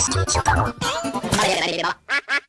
素しきう。まだや。